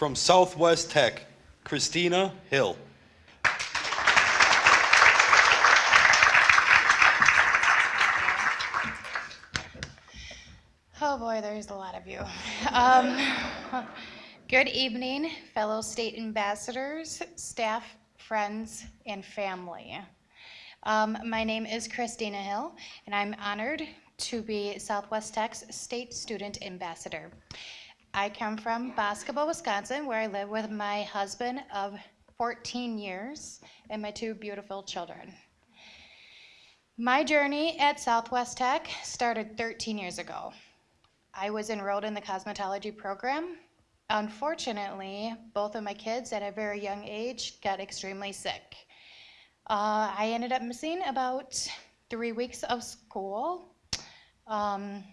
From Southwest Tech, Christina Hill. Oh boy, there's a lot of you. Um, good evening, fellow state ambassadors, staff, friends, and family. Um, my name is Christina Hill, and I'm honored to be Southwest Tech's State Student Ambassador. I come from Boscobel, Wisconsin, where I live with my husband of 14 years and my two beautiful children. My journey at Southwest Tech started 13 years ago. I was enrolled in the cosmetology program. Unfortunately, both of my kids at a very young age got extremely sick. Uh, I ended up missing about three weeks of school. Um,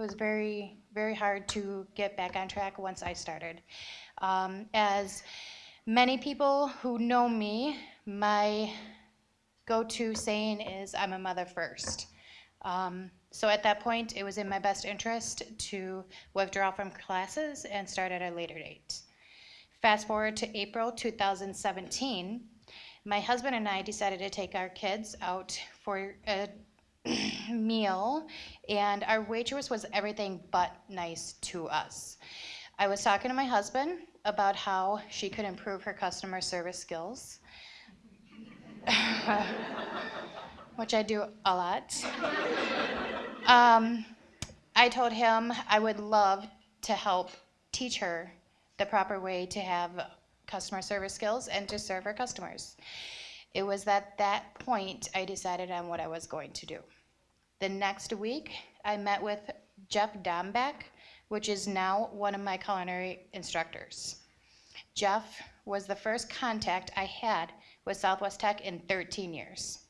it was very, very hard to get back on track once I started. Um, as many people who know me, my go-to saying is, I'm a mother first. Um, so at that point, it was in my best interest to withdraw from classes and start at a later date. Fast forward to April 2017, my husband and I decided to take our kids out for a meal, and our waitress was everything but nice to us. I was talking to my husband about how she could improve her customer service skills, which I do a lot. Um, I told him I would love to help teach her the proper way to have customer service skills and to serve her customers. It was at that point I decided on what I was going to do. The next week, I met with Jeff Dombeck, which is now one of my culinary instructors. Jeff was the first contact I had with Southwest Tech in 13 years.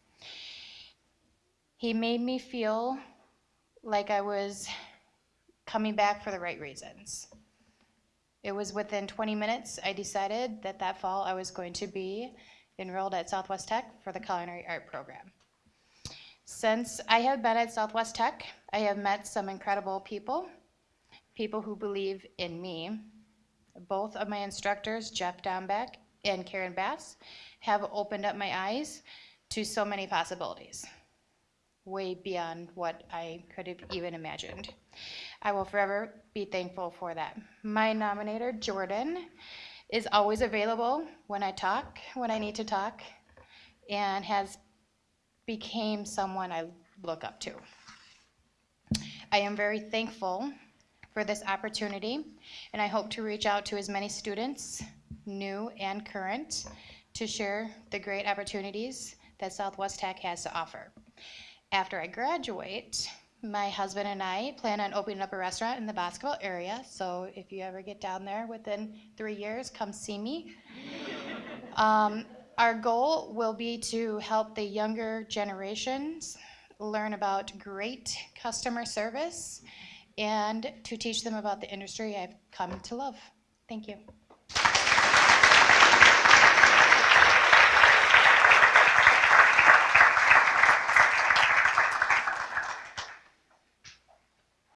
He made me feel like I was coming back for the right reasons. It was within 20 minutes I decided that that fall I was going to be enrolled at Southwest Tech for the culinary art program. Since I have been at Southwest Tech, I have met some incredible people, people who believe in me. Both of my instructors, Jeff Dombeck and Karen Bass, have opened up my eyes to so many possibilities, way beyond what I could have even imagined. I will forever be thankful for that. My nominator, Jordan, is always available when I talk, when I need to talk, and has became someone I look up to. I am very thankful for this opportunity, and I hope to reach out to as many students, new and current, to share the great opportunities that Southwest Tech has to offer. After I graduate, my husband and I plan on opening up a restaurant in the Boscobel area, so if you ever get down there within three years, come see me. Um, our goal will be to help the younger generations learn about great customer service and to teach them about the industry I've come to love. Thank you.